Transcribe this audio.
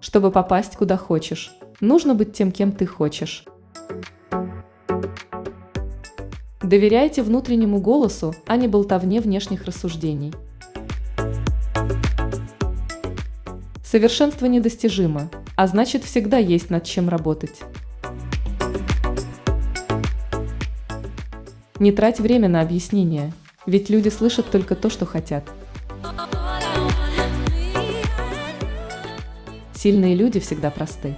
Чтобы попасть куда хочешь, нужно быть тем, кем ты хочешь. Доверяйте внутреннему голосу, а не болтовне внешних рассуждений. Совершенство недостижимо, а значит всегда есть над чем работать. Не трать время на объяснения, ведь люди слышат только то, что хотят. Сильные люди всегда просты.